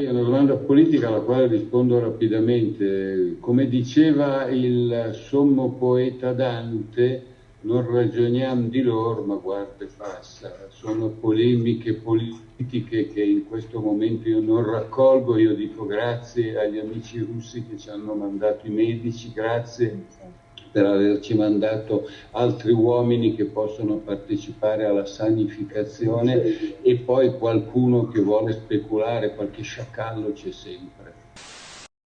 È una domanda politica alla quale rispondo rapidamente. Come diceva il sommo poeta Dante, non ragioniamo di loro, ma guarda e passa. Sono polemiche politiche che in questo momento io non raccolgo. Io dico grazie agli amici russi che ci hanno mandato i medici, grazie per averci mandato altri uomini che possono partecipare alla sanificazione e poi qualcuno che vuole speculare, qualche sciacallo c'è sempre.